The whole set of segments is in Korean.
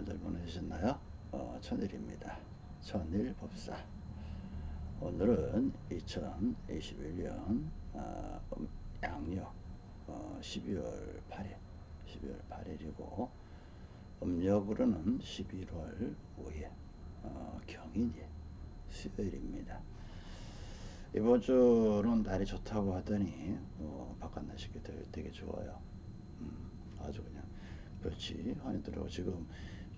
잘들 보내셨나요? 어, 천일입니다. 천일법사. 오늘은 2021년 어, 양력 어, 12월 8일, 12월 8일이고 음력으로는 11월 5일 어, 경인이 수요일입니다. 이번 주는 날이 좋다고 하더니 어, 바깥 날씨가 되게, 되게 좋아요. 음, 아주 그냥 그렇지 하니더라고 지금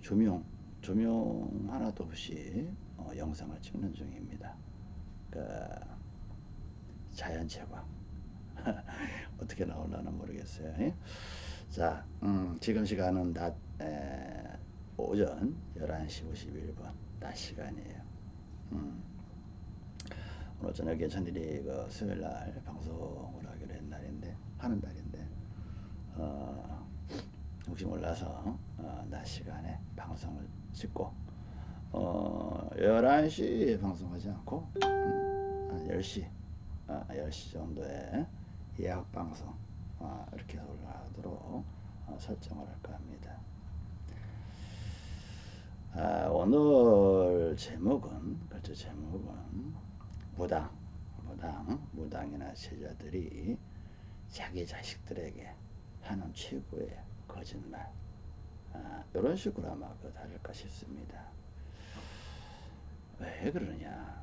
조명 조명 하나도 없이 어, 영상을 찍는 중입니다. 그 자연 채광 어떻게 나올라나 모르겠어요. 예? 자, 음, 지금 시간은 낮 에, 오전 11시 51분 낮 시간이에요. 음. 오늘 저녁에 저들이 그 수요일 날 방송을 하기로 한 날인데 하는 날인데 어, 혹시 몰라서 어, 낮 시간에 방송을 찍고 어, 11시 방송하지 않고 음, 한 10시 아, 10시 정도에 예약 방송 아, 이렇게 올라가도록 어, 설정을 할까 합니다. 아, 오늘 제목은 그렇죠 제목은 무당 무당 무당이나 제자들이 자기 자식들에게 하는 최고의 거짓말 아, 이런 식으로 아마 그 다를까 싶습니다. 왜 그러냐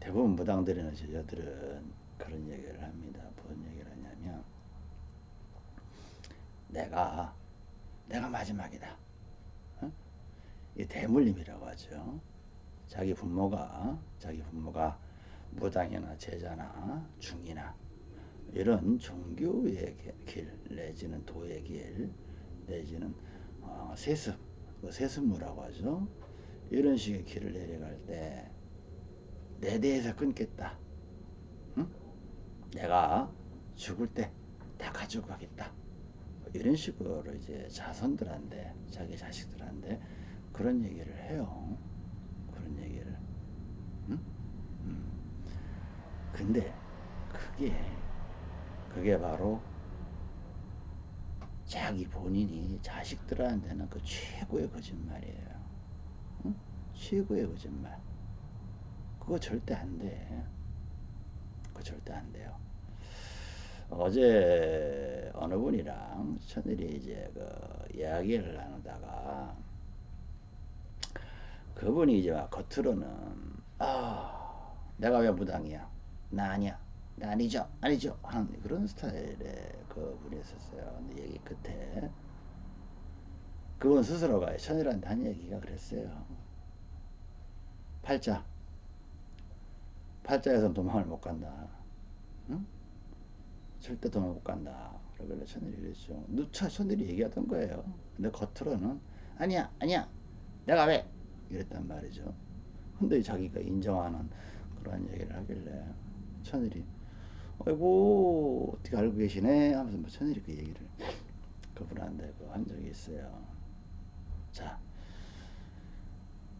대부분 무당들이나 제자들은 그런 얘기를 합니다. 무슨 얘기를 하냐면 내가 내가 마지막이다. 어? 이 대물림이라고 하죠. 자기 부모가 자기 부모가 무당이나 제자나 중이나 이런 종교의 길 내지는 도의 길 내지는 어, 세습 그 세습무라고 하죠. 이런 식의 길을 내려갈 때 내 대에서 끊겠다. 응? 내가 죽을 때 다 가지고 가겠다. 이런 식으로 이제 자손들한테 자기 자식들한테 그런 얘기를 해요. 그런 얘기를. 응? 음. 근데 그게 그게 바로 자기 본인이 자식들한테는 그 최고의 거짓말이에요. 응? 최고의 거짓말. 그거 절대 안 돼. 그거 절대 안 돼요. 어제 어느 분이랑 천일이 이제 그 이야기를 나누다가 그분이 이제 막 겉으로는 아 내가 왜 무당이야 나 아니야 나 아니죠. 아니죠. 하는 그런 스타일의 그 분이 있었어요. 근데 얘기 끝에 그분 스스로가 천일한테 한 얘기가 그랬어요. 팔자. 팔자에선 도망을 못 간다. 응? 절대 도망 못 간다. 그러길래 천일이 그랬죠. 누차 천일이 얘기하던 거예요. 근데 겉으로는 아니야 아니야. 내가 왜? 이랬단 말이죠. 근데 자기가 인정하는 그러한 얘기를 하길래 천일이 아이고 어떻게 알고 계시네 하면서 뭐 천일이 그 얘기를 그분한테 그한 적이 있어요. 자,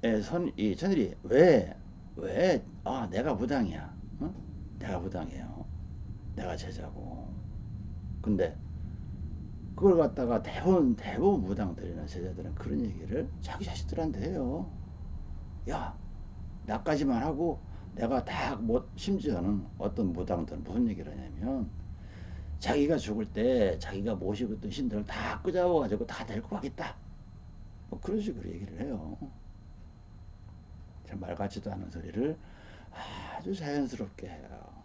예, 선, 이 천일이 왜, 왜, 아, 내가 부당이야. 어? 내가 부당이에요. 내가 제자고. 근데 그걸 갖다가 대부분, 대부분 무당들이나 제자들은 그런 얘기를 자기 자식들한테 해요. 야, 나까지만 하고 내가 다 못, 심지어는 어떤 무당들은 무슨 얘기를 하냐면 자기가 죽을 때 자기가 모시고 있던 신들을 다 끄잡아가지고 다 데리고 가겠다. 뭐 그런 식으로 얘기를 해요. 말 같지도 않은 소리를 아주 자연스럽게 해요.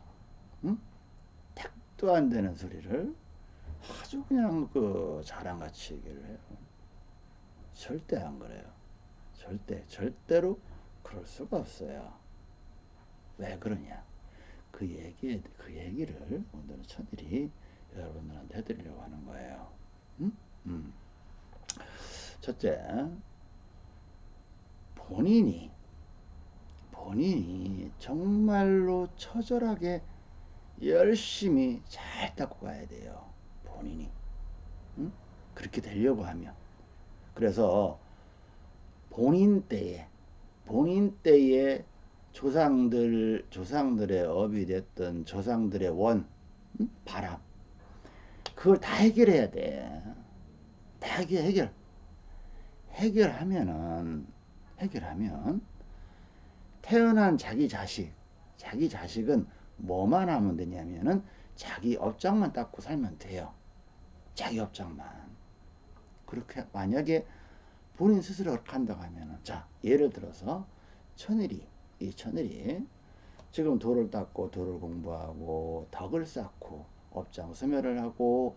응? 택도 안 되는 소리를 아주 그냥 그 자랑같이 얘기를 해요. 절대 안 그래요. 절대, 절대로 그럴 수가 없어요. 왜 그러냐? 그 얘기, 그 얘기를 오늘은 천일이 여러분들한테 해드리려고 하는 거예요. 음? 음. 첫째, 본인이, 본인이 정말로 처절하게 열심히 잘 닦고 가야 돼요. 본인이. 응? 그렇게 되려고 하면. 그래서 본인 때에, 본인 때에 조상들, 조상들의 업이 됐던 조상들의 원, 응? 바람. 그걸 다 해결해야 돼. 다 해결. 해결하면은 해결하면 태어난 자기 자식 자기 자식은 뭐만 하면 되냐면은 자기 업장만 닦고 살면 돼요. 자기 업장만. 그렇게 만약에 본인 스스로 그렇게 한다고 하면은 자 예를 들어서 천일이 이 천일이 지금 도를 닦고 도를 공부하고 덕을 쌓고 업장 소멸을 하고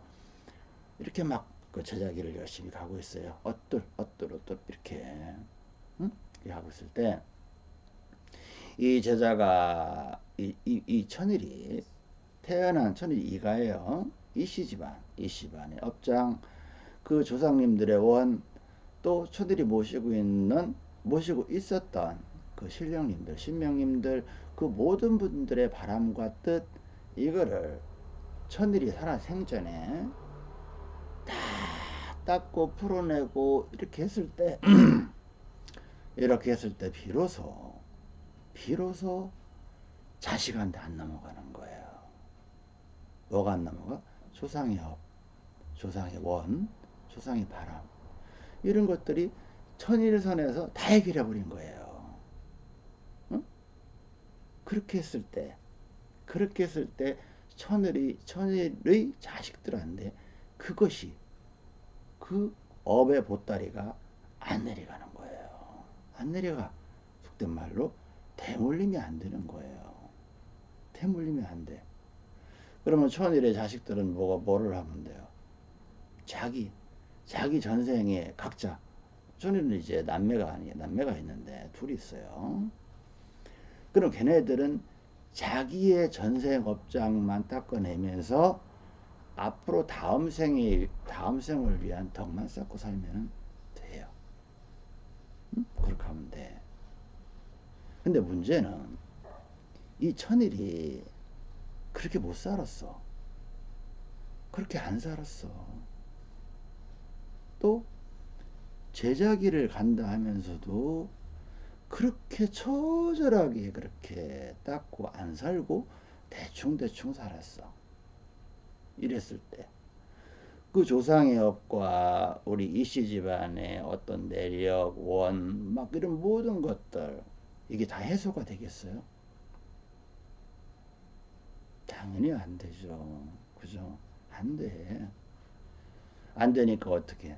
이렇게 막 그 제자기를 열심히 가고 있어요. 엇들 엇들 엇들 이렇게 응? 이렇게 하고 있을 때 이 제자가 이, 이, 이 천일이 태어난 천일 이가예요. 이씨 집안, 이씨 집안의 업장, 그 조상님들의 원, 또 천일이 모시고 있는 모시고 있었던 그 신령님들, 신명님들 그 모든 분들의 바람과 뜻 이거를 천일이 살아 생전에 다 닦고 풀어내고 이렇게 했을 때 이렇게 했을 때 비로소 비로소 자식한테 안 넘어가는 거예요. 뭐가 안 넘어가? 조상의 업, 조상의 원, 조상의 바람 이런 것들이 천일선에서 다 해결해 버린 거예요. 응? 그렇게 했을 때 그렇게 했을 때 천일이 천일의 자식들한테 그것이 그 업의 보따리가 안 내려가는 거예요. 안 내려가 속된 말로 대물림이 안 되는 거예요. 대물림이 안 돼. 그러면 천일의 자식들은 뭐가 뭐를 하면 돼요? 자기 자기 전생에 각자 천일은 이제 남매가 아니에요. 남매가 있는데 둘이 있어요. 그럼 걔네들은 자기의 전생 업장만 닦아내면서 앞으로 다음 생에 다음 생을 위한 덕만 쌓고 살면 돼요. 응? 그렇게 하면 돼. 근데 문제는 이 천일이 그렇게 못 살았어. 그렇게 안 살았어. 또 제자기를 간다 하면서도 그렇게 처절하게 그렇게 닦고 안 살고 대충대충 살았어. 이랬을 때. 그 조상의 업과 우리 이씨 집안의 어떤 내력, 원, 막 이런 모든 것들, 이게 다 해소가 되겠어요? 당연히 안 되죠. 그죠? 안 돼. 안 되니까 어떻게?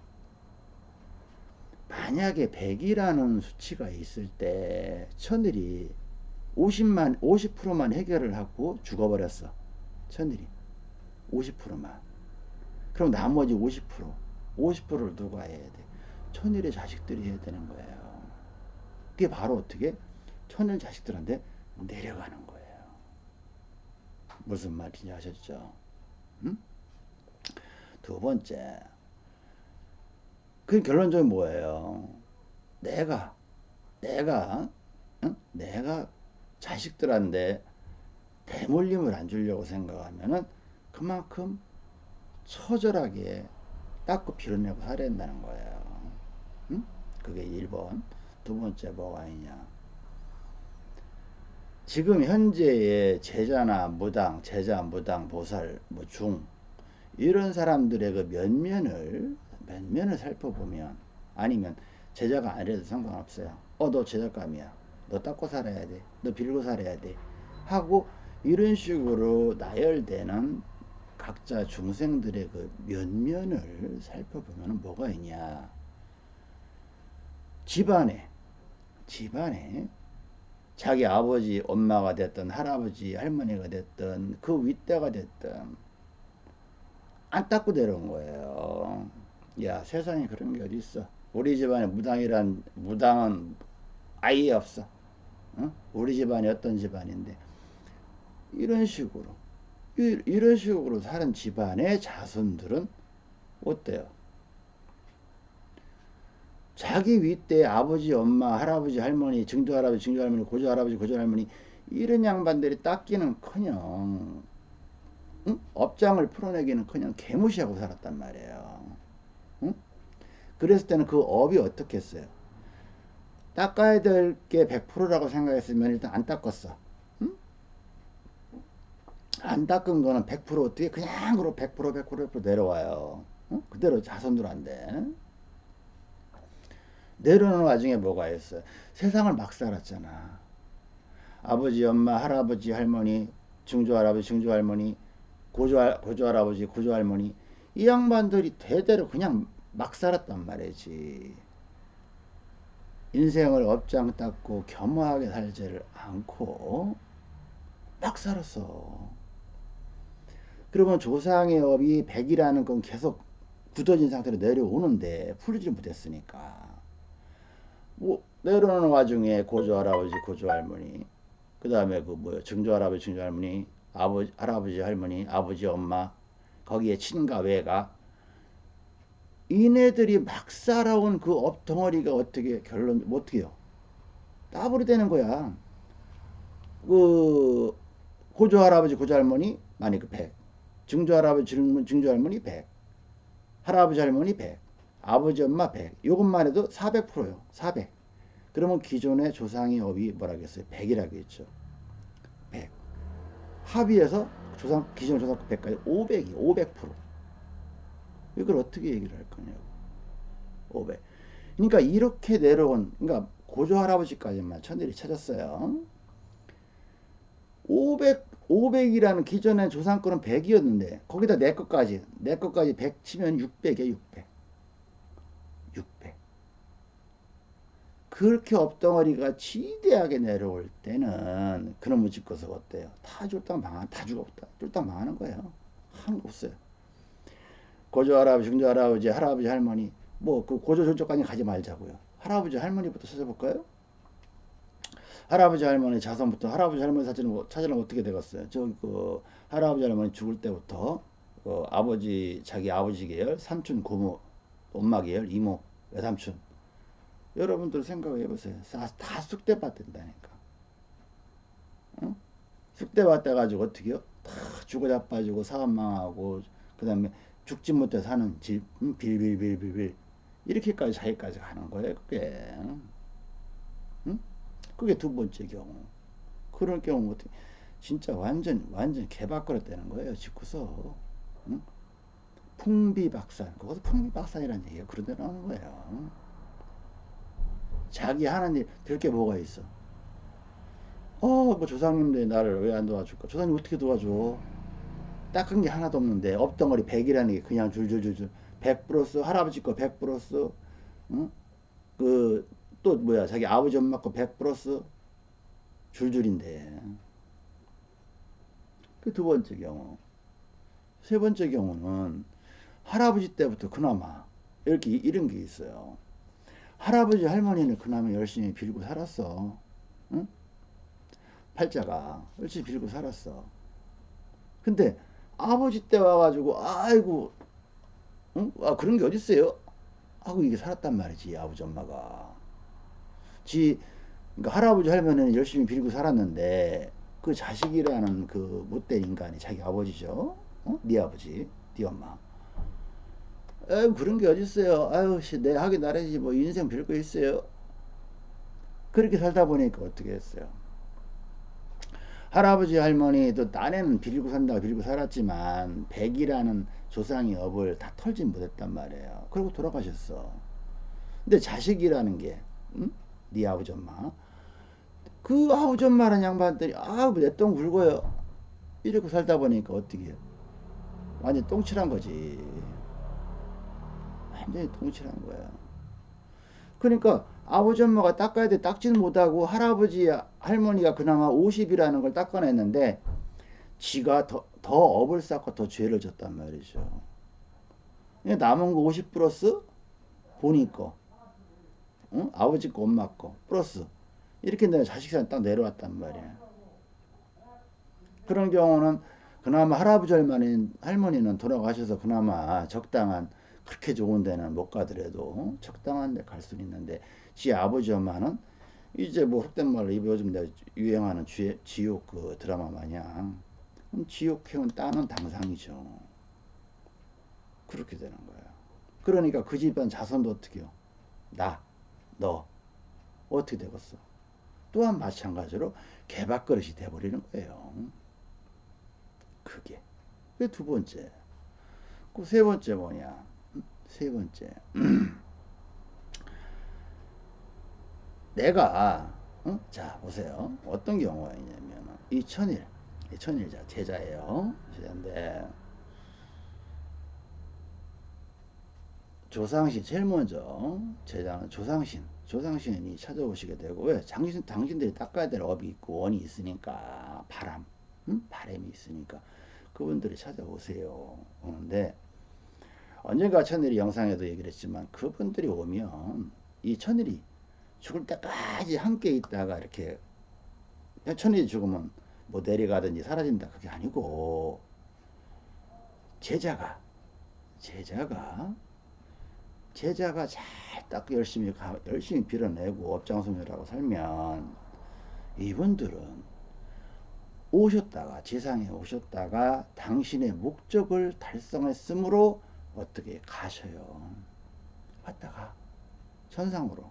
만약에 100이라는 수치가 있을 때 천일이 50만 50%만 해결을 하고 죽어버렸어. 천일이 50%만. 그럼 나머지 50% 50%를 누가 해야 돼? 천일의 자식들이 해야 되는 거예요. 그게 바로 어떻게? 천일 자식들한테 내려가는 거예요. 무슨 말인지 아셨죠? 음? 두 번째, 그 결론적인 뭐예요? 내가, 내가, 응? 내가 자식들한테 대물림을 안 주려고 생각하면은 그만큼 처절하게 닦고 빌어내고 살아야 된다는 거예요. 응? 그게 1번. 두 번째 뭐가 있냐? 지금 현재의 제자나 무당, 제자, 무당, 보살, 뭐 중, 이런 사람들의 그 면면을, 면면을 살펴보면, 아니면 제자가 아니라도 상관없어요. 어, 너 제자감이야. 너 닦고 살아야 돼. 너 빌고 살아야 돼. 하고, 이런 식으로 나열되는 각자 중생들의 그 면면을 살펴보면 뭐가 있냐. 집안에, 집안에 자기 아버지, 엄마가 됐든 할아버지, 할머니가 됐든 그 윗대가 됐든 안 닦고 내려온 거예요. 야 세상에 그런 게 어디 있어? 우리 집안에 무당이란 무당은 아예 없어. 어? 우리 집안이 어떤 집안인데 이런 식으로 이, 이런 식으로 사는 집안의 자손들은 어때요? 자기 윗대 아버지, 엄마, 할아버지, 할머니, 증조 할아버지, 증조 할머니, 고조 할아버지, 고조 할머니 이런 양반들이 닦기는커녕 응? 업장을 풀어내기는커녕 개무시하고 살았단 말이에요. 응? 그랬을 때는 그 업이 어떻겠어요? 닦아야 될 게 100%라고 생각했으면 일단 안 닦았어. 응? 안 닦은 거는 100% 어떻게 그냥으로 100% 100% 100% 내려와요. 응? 그대로 자손들한테. 내려오는 와중에 뭐가 있어요? 세상을 막 살았잖아. 아버지, 엄마, 할아버지, 할머니, 증조할아버지, 증조할머니, 고조, 고조할아버지, 고조할머니 이 양반들이 대대로 그냥 막 살았단 말이지. 인생을 업장 닦고 겸허하게 살지를 않고 막 살았어. 그러면 조상의 업이 100이라는 건 계속 굳어진 상태로 내려오는데 풀지 못했으니까. 뭐 내려오는 와중에 고조 할아버지, 고조 할머니, 그 다음에 그 뭐야 증조 할아버지, 증조 할머니, 아버지, 할아버지, 할머니, 아버지, 엄마, 거기에 친가, 외가 이네들이 막 살아온 그 업덩어리가 어떻게 결론 뭐 어떻게요? 따블이 되는 거야. 그 고조 할아버지, 고조 할머니 많이 그 100. 증조 할아버지, 증조 할머니 100. 할아버지, 할머니 100. 아버지, 엄마 100. 요것만 해도 400%요. 400. 그러면 기존의 조상의 업이 뭐라겠어요? 100이라고 했죠. 100. 합의해서 조상 기존 조상 100까지 500이 500%. 이걸 어떻게 얘기를 할 거냐고. 500. 그러니까 이렇게 내려온 그러니까 고조 할아버지까지만 천일이 찾았어요. 500 500이라는 기존의 조상권은 100이었는데 거기다 내 것까지 내 것까지 100 치면 600이야 600. 600. 그렇게 업덩어리가 지대하게 내려올 때는 그놈의 집것을 어때요? 다 쫄딱 망한 다 죽었다. 쫄딱 망하는 거예요. 한거 없어요. 고조 할아버지, 중조 할아버지, 할아버지, 할머니 뭐 그 고조 존쪽까지 가지 말자고요. 할아버지, 할머니부터 찾아볼까요? 할아버지, 할머니 자손부터 할아버지, 할머니 사진을 뭐 찾으면 어떻게 되겠어요? 저기 그 할아버지, 할머니 죽을 때부터 그 아버지 자기 아버지 계열, 삼촌, 고모, 엄마 계열, 이모, 외삼촌 여러분들 생각해 보세요. 다 쑥대밭 된다니까. 응? 쑥대밭 돼가지고 어떻게요? 다 죽어 자빠지고 사업 망하고 그 다음에 죽지 못해 사는 집 음, 빌빌빌빌빌. 이렇게까지 자기까지 가는 거예요 그게. 응? 그게 두 번째 경우. 그럴 경우 어떻게 진짜 완전 완전 개박거릇 되는 거예요 집구서. 응? 풍비박산. 그것도 풍비박산이라는 얘기가 그런 데 나오는 거예요. 자기 하는 일 될 게 뭐가 있어? 어뭐 조상님들 나를 왜 안 도와줄까? 조상님 어떻게 도와줘 닦은 게 하나도 없는데 업덩어리 100이라는 게 그냥 줄줄줄줄 100 플러스 할아버지 거 100 플러스 응? 그또 뭐야 자기 아버지 엄마 거 100 플러스 줄줄인데. 그 두 번째 경우. 세 번째 경우는 할아버지 때부터 그나마 이렇게 이런 게 있어요. 할아버지 할머니는 그나마 열심히 빌고 살았어. 응? 팔자가 열심히 빌고 살았어. 근데 아버지 때 와가지고 아이고 응? 아 그런 게 어딨어요? 하고 이게 살았단 말이지 아버지 엄마가 지 그러니까 할아버지 할머니는 열심히 빌고 살았는데 그 자식이라는 그 못된 인간이 자기 아버지죠 어? 네 아버지 네 엄마 아유 그런 게 어딨어요 아유 내 하기 나래지 뭐 인생 빌고 있어요 그렇게 살다 보니까 어떻게 했어요 할아버지 할머니도 딴에는 빌고 산다고 빌고 살았지만 백이라는 조상의 업을 다 털지 못했단 말이에요. 그리고 돌아가셨어. 근데 자식이라는 게, 응? 네 아버지 엄마. 그 아버지 엄마라는 양반들이, 아, 내똥 굵어요. 이러고 살다 보니까 어떻게 해요? 완전 똥칠한 거지. 완전히 똥칠한 거야. 그러니까 아버지 엄마가 닦아야 돼 닦지는 못하고 할아버지 할머니가 그나마 50이라는 걸 닦아냈는데 지가 더, 더 업을 쌓고 더 죄를 졌단 말이죠. 남은 거 50 플러스 본인 거, 응? 아버지 거, 엄마 거 플러스 이렇게 내가 자식한테 딱 내려왔단 말이야. 그런 경우는 그나마 할아버지 할머니, 할머니는 돌아가셔서 그나마 적당한 그렇게 좋은 데는 못 가더라도 적당한 데 갈수 있는데 지 아버지 엄마는 이제 뭐 속된 말로 요즘 내가 유행하는 지, 지옥 그 드라마 마냥 지옥 해온 따는 당상이죠. 그렇게 되는 거예요. 그러니까 그 집안 자손도 어떻게 요 나, 너 어떻게 되겠어? 또한 마찬가지로 개밥그릇이 돼버리는 거예요. 그게. 그 두 번째. 그 세 번째 뭐냐? 세 번째. 내가 어? 자 보세요. 어떤 경우가 있냐면 이 천일. 이 천일자 제자예요. 제자인데 조상신 제일 먼저 제자는 조상신. 조상신이 찾아오시게 되고 왜? 당신, 당신들이 닦아야 될 업이 있고 원이 있으니까 바람. 음? 바람이 있으니까. 그분들이 찾아오세요. 오는데 언젠가 천일이 영상에도 얘기를 했지만 그분들이 오면 이 천일이 죽을 때까지 함께 있다가 이렇게 천일이 죽으면 뭐 내려가든지 사라진다. 그게 아니고 제자가 제자가 제자가 잘 딱 열심히 가, 열심히 빌어내고 업장소멸하고 살면 이분들은 오셨다가 지상에 오셨다가 당신의 목적을 달성했으므로 어떻게 가셔요? 왔다가 천상으로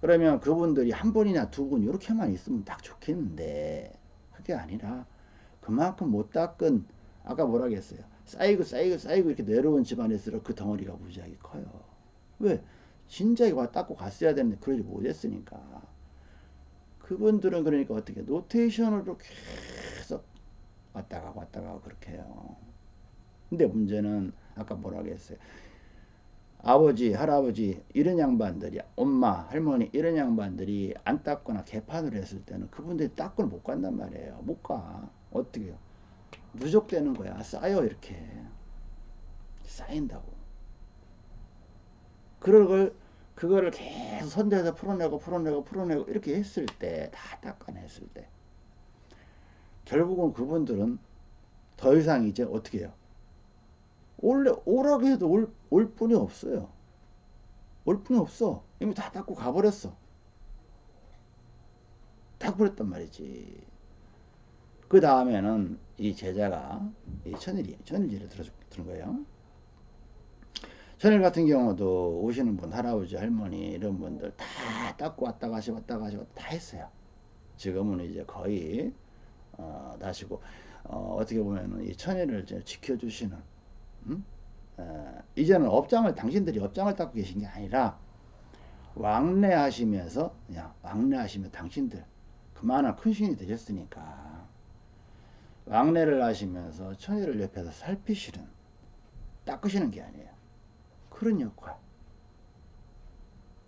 그러면 그분들이 한 분이나 두 분 이렇게만 있으면 딱 좋겠는데 그게 아니라 그만큼 못 닦은 아까 뭐라 그랬어요? 쌓이고 쌓이고 쌓이고 이렇게 내려온 집안일수록 그 덩어리가 무지하게 커요. 왜? 진작에 와 닦고 갔어야 되는데 그러지 못했으니까. 그분들은 그러니까 어떻게 노테이션으로 계속 왔다 가고 왔다 가고 그렇게 해요. 근데 문제는 아까 뭐라 그랬어요 아버지, 할아버지 이런 양반들이 엄마, 할머니 이런 양반들이 안 닦거나 개판을 했을 때는 그분들이 닦고는 못 간단 말이에요. 못 가. 어떻게 요 누적되는 거야. 쌓여 이렇게. 쌓인다고. 그걸 그거를 계속 선대해서 풀어내고 풀어내고 풀어내고 이렇게 했을 때 다 닦아냈을 때 결국은 그분들은 더 이상 이제 어떻게 해요? 원래 오라고 해도 올, 올 뿐이 없어요. 올 뿐이 없어. 이미 다 닦고 가버렸어. 닦버렸단 말이지. 그 다음에는 이 제자가 이 천일이, 천일지를 들어, 들은 거예요. 천일 같은 경우도 오시는 분, 할아버지, 할머니, 이런 분들 다 닦고 왔다 가시 왔다 가시 다 했어요. 지금은 이제 거의, 어, 다시고, 어, 어떻게 보면은 이 천일을 지켜주시는 음? 어, 이제는 업장을 당신들이 업장을 닦고 계신 게 아니라 왕래하시면서 그냥 왕래하시면 당신들 그만한 큰 신이 되셨으니까 왕래를 하시면서 천일을 옆에서 살피시는 닦으시는 게 아니에요. 그런 역할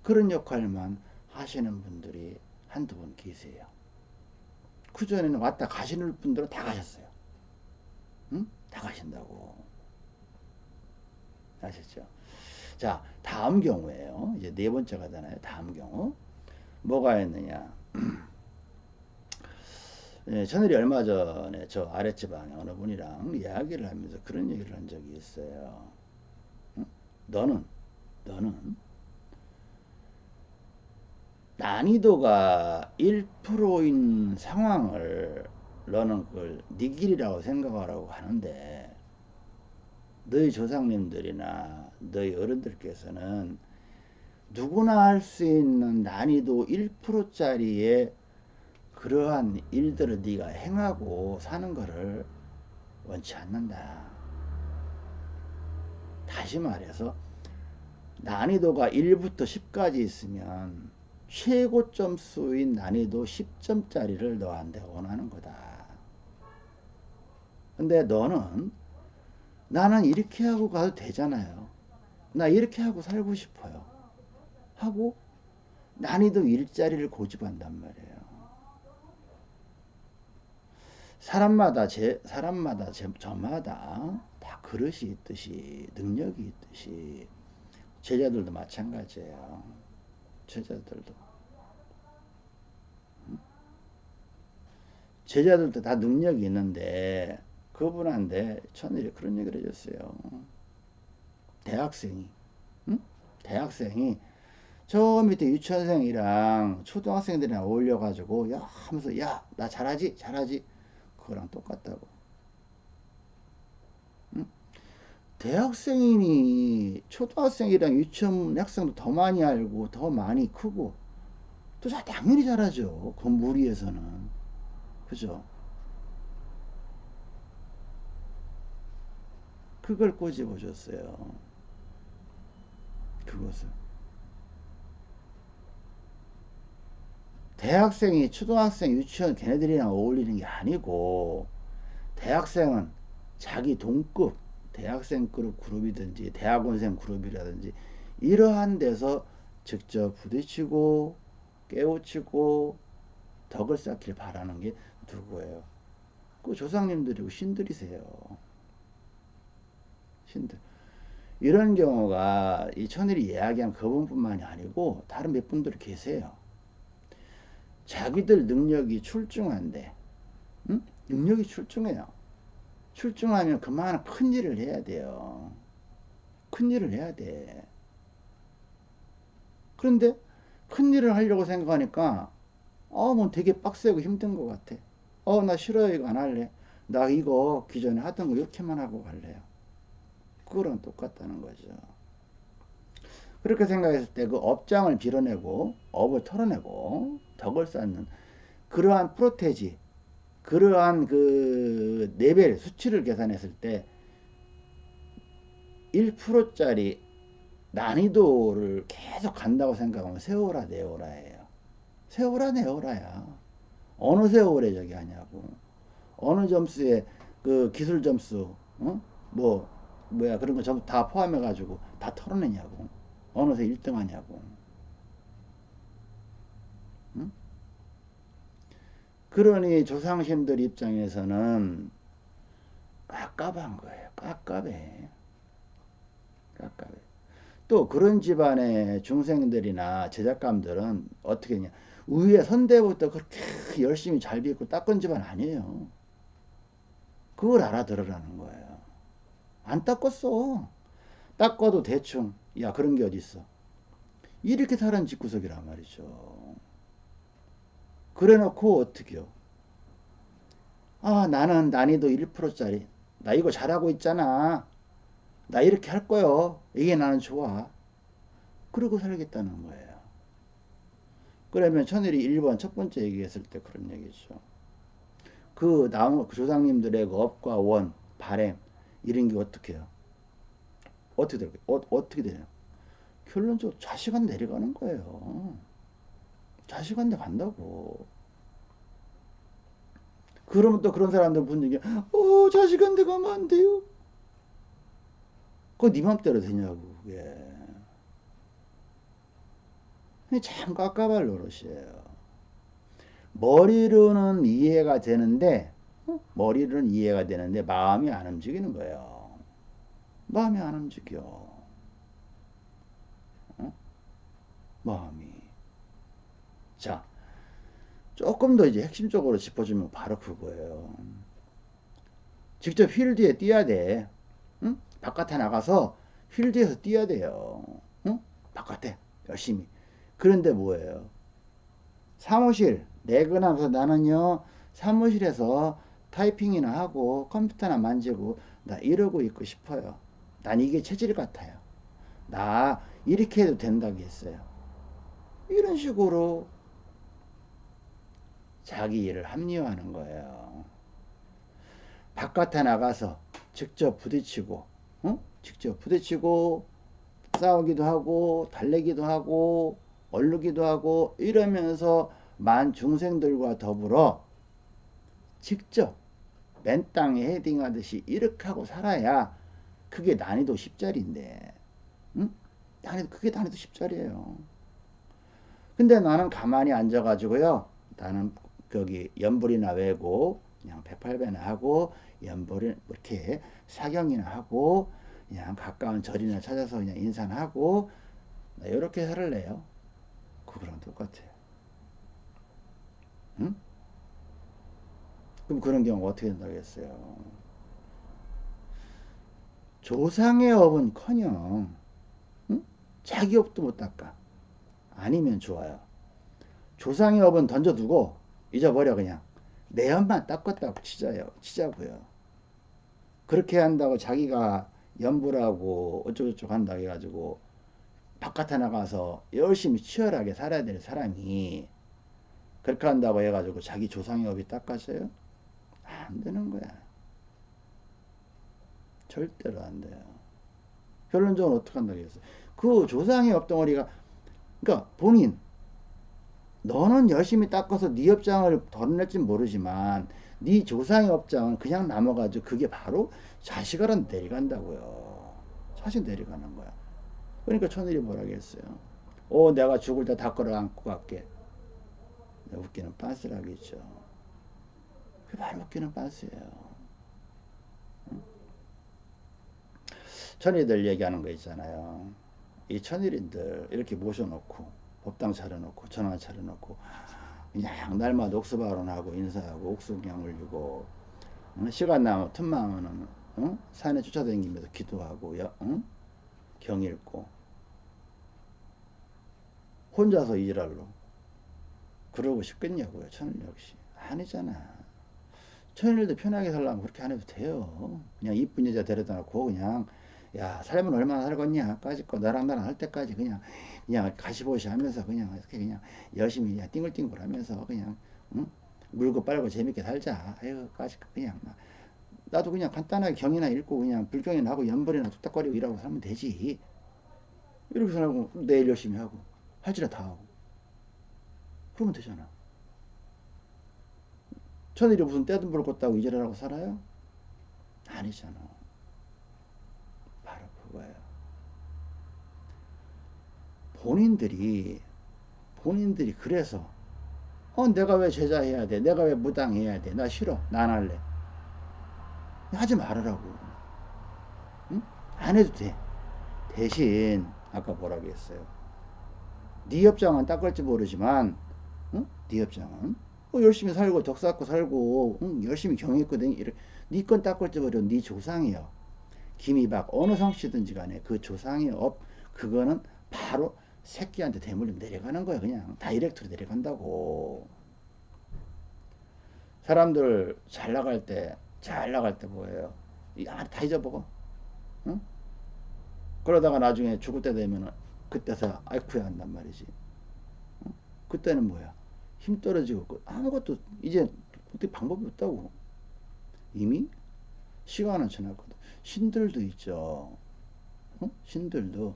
그런 역할만 하시는 분들이 한두 분 계세요. 그전에는 왔다 가시는 분들은 다 가셨어요. 응? 다 가신다고. 아셨죠? 자, 다음 경우에요. 이제 네 번째가 되나요? 다음 경우. 뭐가 있느냐. 예, 저늘이 얼마 전에 저 아랫집안에 어느 분이랑 이야기를 하면서 그런 얘기를 한 적이 있어요. 응? 너는, 너는 난이도가 1%인 상황을 너는 그걸 네 길이라고 생각하라고 하는데 너희 조상님들이나 너희 어른들께서는 누구나 할 수 있는 난이도 1%짜리의 그러한 일들을 네가 행하고 사는 것을 원치 않는다. 다시 말해서 난이도가 1부터 10까지 있으면 최고 점수인 난이도 10점짜리를 너한테 원하는 거다. 근데 너는 나는 이렇게 하고 가도 되잖아요. 나 이렇게 하고 살고 싶어요. 하고 난이도 일자리를 고집한단 말이에요. 사람마다 제 사람마다 제, 저마다 다 그릇이 있듯이 능력이 있듯이 제자들도 마찬가지예요. 제자들도 제자들도 다 능력이 있는데 그분한테 천일이 그런 얘기를 해줬어요. 대학생이, 응? 대학생이 저 밑에 유치원생이랑 초등학생들이랑 어울려 가지고 야 하면서 야 나 잘하지 잘하지 그거랑 똑같다고. 응? 대학생이니 초등학생이랑 유치원 학생도 더 많이 알고 더 많이 크고 또 당연히 잘하죠. 그 무리에서는 그죠? 그걸 꼬집어 줬어요. 그것을. 대학생이 초등학생, 유치원 걔네들이랑 어울리는 게 아니고 대학생은 자기 동급 대학생 그룹 그룹이든지 대학원생 그룹이라든지 이러한 데서 직접 부딪히고 깨우치고 덕을 쌓기를 바라는 게 누구예요? 그 조상님들이고 신들이세요. 신들. 이런 경우가 이 천일이 이야기한 그분뿐만이 아니고 다른 몇 분들이 계세요. 자기들 능력이 출중한데, 응? 능력이 출중해요. 출중하면 그만한 큰 일을 해야 돼요. 큰 일을 해야 돼. 그런데 큰 일을 하려고 생각하니까 어, 뭐 되게 빡세고 힘든 것 같아. 어, 나 싫어요. 이거 안 할래. 나 이거 기존에 하던 거 이렇게만 하고 갈래요. 그거랑 똑같다는 거죠. 그렇게 생각했을 때 그 업장을 밀어내고 업을 털어내고 덕을 쌓는 그러한 프로테지 그러한 그 레벨 수치를 계산했을 때 1%짜리 난이도를 계속 간다고 생각하면 세워라 내워라예요. 세워라 내워라야. 어느 세월에 저기 하냐고. 어느 점수에 그 기술 점수, 어? 뭐, 뭐야, 그런 거 전부 다 포함해 가지고 다 털어내냐고. 어느새 1등 하냐고. 응? 그러니 조상신들 입장에서는 깝깝한 거예요. 깝깝해. 깝깝해. 또 그런 집안의 중생들이나 제작감들은 어떻게 했냐. 위에 선대부터 그렇게 열심히 잘 빚고 닦은 집안 아니에요. 그걸 알아들으라는 거예요. 안 닦았어. 닦아도 대충. 야, 그런 게 어딨어. 이렇게 사는 집구석이란 말이죠. 그래 놓고 어떻게요? 아, 나는 난이도 1%짜리. 나 이거 잘하고 있잖아. 나 이렇게 할 거요. 이게 나는 좋아. 그러고 살겠다는 거예요. 그러면 천일이 1번 첫 번째 얘기했을 때 그런 얘기죠. 그 나무 그 조상님들의 그 업과 원, 바램 이런 게 어떻게 해요? 어떻게 될까요? 어, 어떻게 되냐? 결론적으로 자식한 내려가는 거예요. 자식한테 간다고. 그러면 또 그런 사람들 분위기, 어, 자식한테 가면 안 돼요. 그거 네 맘대로 되냐고, 그게. 참 깝깝할 노릇이에요. 머리로는 이해가 되는데, 어? 머리로는 이해가 되는데, 마음이 안 움직이는 거예요. 마음이 안 움직여. 어? 마음이. 자, 조금 더 이제 핵심적으로 짚어주면 바로 그거예요. 직접 필드에 뛰어야 돼. 응? 바깥에 나가서 필드에서 뛰어야 돼요. 응? 바깥에 열심히. 그런데 뭐예요? 사무실 내근하면서 나는요 사무실에서 타이핑이나 하고 컴퓨터나 만지고 나 이러고 있고 싶어요. 난 이게 체질 같아요. 나 이렇게 해도 된다고 했어요. 이런 식으로 자기 일을 합리화하는 거예요. 바깥에 나가서 직접 부딪히고, 어? 직접 부딪히고, 싸우기도 하고, 달래기도 하고, 얼르기도 하고, 이러면서 만 중생들과 더불어 직접 맨 땅에 헤딩하듯이 이렇게 하고 살아야 그게 난이도 10짜리인데, 응? 난이도, 그게 난이도 10짜리예요. 근데 나는 가만히 앉아가지고요. 나는 거기 연불이나 외고 그냥 108배나 하고 연불이 이렇게 사경이나 하고 그냥 가까운 절이나 찾아서 그냥 인사나 하고 이렇게 살을래요. 그거랑 똑같아요. 응? 그럼 그런 경우가 어떻게 된다겠어요? 조상의 업은 커녕 응? 자기 업도 못 닦아. 아니면 좋아요. 조상의 업은 던져두고 잊어버려 그냥 내 업만 닦았다고 치자요 치자고요 그렇게 한다고 자기가 연부라고 어쩌고저쩌고 한다 해가지고 바깥에 나가서 열심히 치열하게 살아야 될 사람이 그렇게 한다고 해가지고 자기 조상의 업이 닦아져요? 안 되는 거야 절대로 안 돼요 결론적으로 어떻게 한다고 했어요 그 조상의 업 덩어리가 그러니까 본인 너는 열심히 닦아서 네 업장을 덜어낼진 모르지만 네 조상의 업장은 그냥 남아가지고 그게 바로 자식으로 내려간다고요. 자식 내려가는 거야. 그러니까 천일이 뭐라겠어요. 오 내가 죽을 때 다 끌어안고 갈게. 웃기는 빤스라겠죠. 바로 웃기는 빤스예요. 천일들 얘기하는 거 있잖아요. 이 천일인들 이렇게 모셔놓고 법당 차려놓고 전화 차려놓고 그냥 날마다 옥수 발언하고 인사하고 옥수 그냥 올리고 어? 시간 나면 틈만 하면은 어? 산에 쫓아다니면서 기도하고 여, 어? 경 읽고 혼자서 일할로 그러고 싶겠냐고요 천일 역시 아니잖아 천일도 편하게 살려면 그렇게 안 해도 돼요. 그냥 이쁜 여자 데려다 놓고 그냥 야 삶은 얼마나 살겠냐? 까짓거 너랑 나랑 할 때까지 그냥 그냥 가시보시 하면서 그냥 이렇게 그냥 열심히 그냥 띵글띵글 하면서 그냥 응? 물고 빨고 재밌게 살자. 아유 까짓거 그냥 막. 나도 그냥 간단하게 경이나 읽고 그냥 불경이나 하고 연벌이나 뚝딱거리고 일하고 살면 되지. 이렇게 살고 내일 열심히 하고 할지라 다 하고. 그러면 되잖아 천일이 무슨 떼든 불 껐다고 이지랄하고 살아요? 아니잖아 거예요. 본인들이 본인들이 그래서 어 내가 왜 제자 해야 돼? 내가 왜 무당 해야 돼? 나 싫어. 나 안 할래. 하지 말으라고. 응? 안 해도 돼. 대신 아까 뭐라고 했어요? 네 업장은 닦을지 모르지만 응? 네 업장은 어, 열심히 살고 덕 쌓고 살고 응? 열심히 경했거든. 네건 닦을지 모르 네 조상이요. 김이박 어느 성씨든지 간에 그 조상의 업 그거는 바로 새끼한테 대물림 내려가는 거야 그냥 direct로 내려간다고 사람들 잘 나갈 때 잘 나갈 때 뭐예요 아, 다 잊어버리고 응? 그러다가 나중에 죽을 때 되면 그때서 아이쿠야 한단 말이지 응? 그때는 뭐야 힘 떨어지고 그 아무것도 이제 어떻게 방법이 없다고 이미 시간은 지났거든 신들도 있죠. 어? 신들도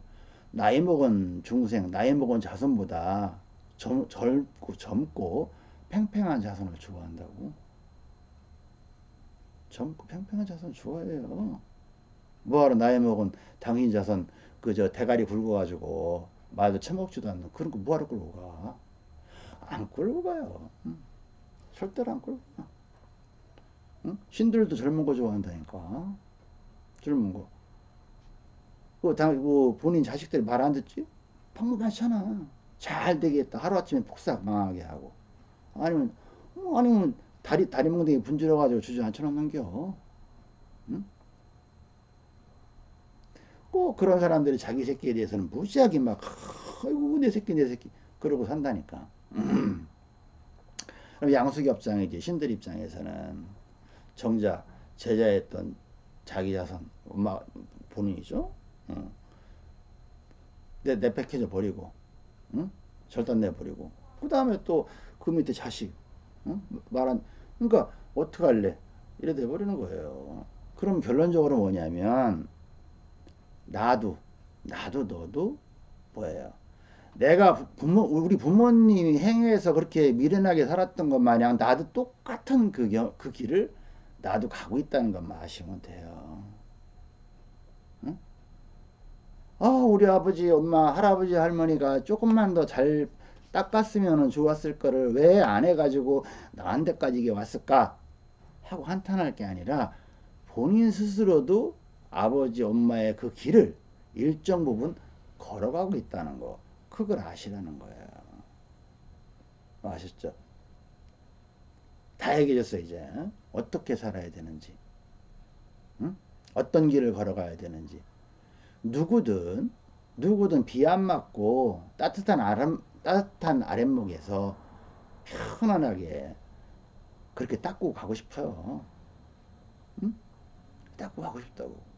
나이 먹은 중생, 나이 먹은 자손보다 젊, 젊고 젊고 팽팽한 자손을 좋아한다고. 젊고 팽팽한 자손 좋아해요. 뭐하러 나이 먹은 당신 자손 그 저 대가리 굵어가지고 말도 처먹지도 않는 그런 거 뭐하러 끌고 가? 안 끌고 가요. 응. 절대로 안 끌고 가. 응? 신들도 젊은 거 좋아한다니까. 젊은 거. 그, 당, 그 본인 자식들이 말 안 듣지? 방법하잖아. 잘 되겠다. 하루아침에 폭삭 망하게 하고. 아니면, 어, 아니면 다리, 다리 몽둥이 분질러가지고 주저앉혀놓 넘겨. 응? 꼭 그런 사람들이 자기 새끼에 대해서는 무지하게 막, 아이고, 내 새끼, 내 새끼. 그러고 산다니까. 그럼 양숙이 입장이지, 신들 입장에서는 정작 제자였던 자기 자손, 엄마 본인이죠. 응. 내, 내팽해져 버리고, 응? 절단 내 버리고. 그 다음에 또 그 밑에 자식, 응? 말한, 그러니까 어떡할래? 이래 돼버리는 거예요. 그럼 결론적으로 뭐냐면, 나도, 나도 너도 뭐예요? 내가 부모, 우리 부모님이 행해서 그렇게 미련하게 살았던 것 마냥 나도 똑같은 그, 그 길을 나도 가고 있다는 것만 아시면 돼요. 응? 아, 우리 아버지, 엄마, 할아버지, 할머니가 조금만 더 잘 닦았으면 좋았을 거를 왜 안 해가지고 나한테까지 이게 왔을까? 하고 한탄할 게 아니라 본인 스스로도 아버지, 엄마의 그 길을 일정 부분 걸어가고 있다는 거. 그걸 아시라는 거예요. 아셨죠? 다 얘기해줬어, 이제. 어떻게 살아야 되는지, 응? 어떤 길을 걸어가야 되는지. 누구든, 누구든 비 안 맞고 따뜻한 아람, 따뜻한 아랫목에서 편안하게 그렇게 닦고 가고 싶어요. 응? 닦고 가고 싶다고.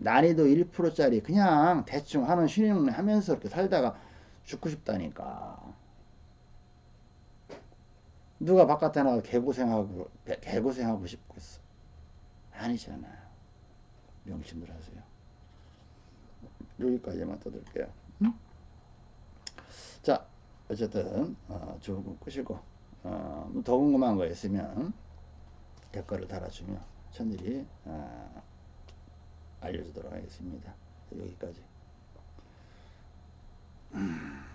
난이도 1%짜리 그냥 대충 하는 쉬는 하면서 이렇게 살다가 죽고 싶다니까. 누가 바깥에 나가 개고생하고 개고생하고 싶겠어? 아니잖아요. 명심들 하세요. 여기까지만 떠들게요. 응? 자, 어쨌든 어, 좋은 꿈 꾸시고 어, 뭐더 궁금한 거 있으면 댓글을 달아주면 천일이 어, 알려주도록 하겠습니다. 여기까지. 음.